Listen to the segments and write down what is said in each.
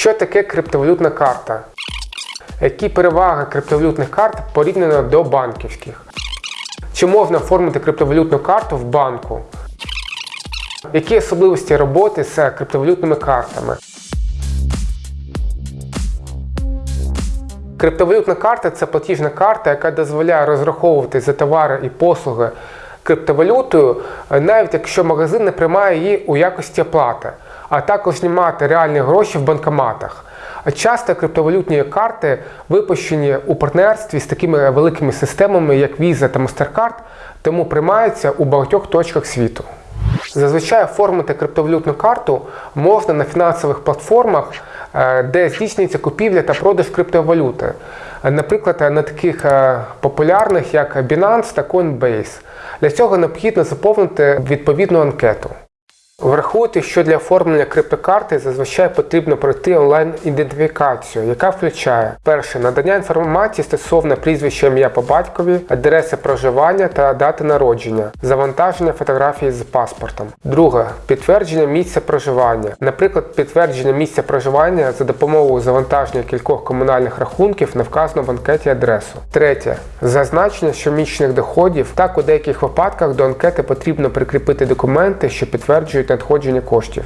Що таке криптовалютна карта? Які переваги криптовалютних карт порівняно до банківських? Чи можна оформити криптовалютну карту в банку? Які особливості роботи з криптовалютними картами? Криптовалютна карта це платіжна карта, яка дозволяє розраховувати за товари і послуги криптовалютою, навіть якщо магазин не приймає її у якості оплати, а також знімати реальні гроші в банкоматах. Часто криптовалютні карти випущені у партнерстві з такими великими системами, як Visa та MasterCard, тому приймаються у багатьох точках світу. Зазвичай оформити криптовалютну карту можна на фінансових платформах, е, де здійснюється купівля та продаж криптовалюти. Наприклад, на таких е, популярних, як Binance та Coinbase. Для цього необхідно заповнити відповідну анкету. Врахуйте, що для оформлення криптокарти зазвичай потрібно пройти онлайн-ідентифікацію, яка включає перше надання інформації стосовно прізвища ім'я по батькові, адреси проживання та дати народження, завантаження фотографії з паспортом. Друге підтвердження місця проживання, наприклад, підтвердження місця проживання за допомогою завантаження кількох комунальних рахунків на вказану в анкеті адресу. Третє зазначення щомісячних доходів. Так у деяких випадках до анкети потрібно прикріпити документи, що підтверджують надходження коштів.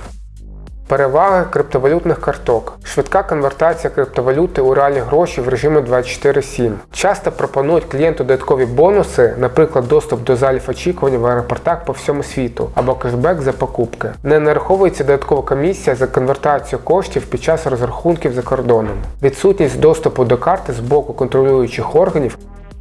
Переваги криптовалютних карток. Швидка конвертація криптовалюти у реальні гроші в режимі 24/7. Часто пропонують клієнту додаткові бонуси, наприклад, доступ до залів очікування в аеропортах по всьому світу або кешбек за покупки. Не нараховується додаткова комісія за конвертацію коштів під час розрахунків за кордоном. Відсутність доступу до карти з боку контролюючих органів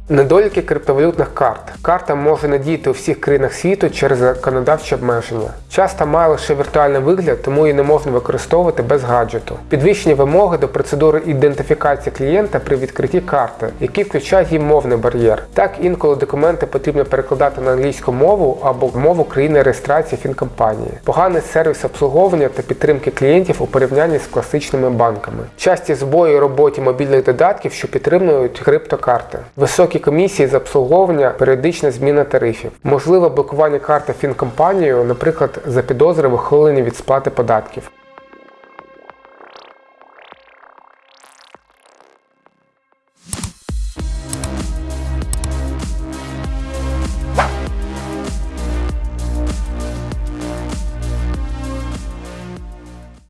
Недоліки криптовалютних карт. Карта може не діяти у всіх країнах світу через законодавчі обмеження. Часто має лише віртуальний вигляд, тому її не можна використовувати без гаджету. Підвищені вимоги до процедури ідентифікації клієнта при відкритті карти, які включають її мовний бар'єр. Так інколи документи потрібно перекладати на англійську мову або мову країни реєстрації фінкомпанії. Поганий сервіс обслуговування та підтримки клієнтів у порівнянні з класичними банками. Часті збої у роботі мобільних додатків, що підтримують криптокарти. Високі комісії з обслуговування, періодична зміна тарифів, можливе блокування карти фінкомпанією, наприклад, за підозри вихилення від сплати податків.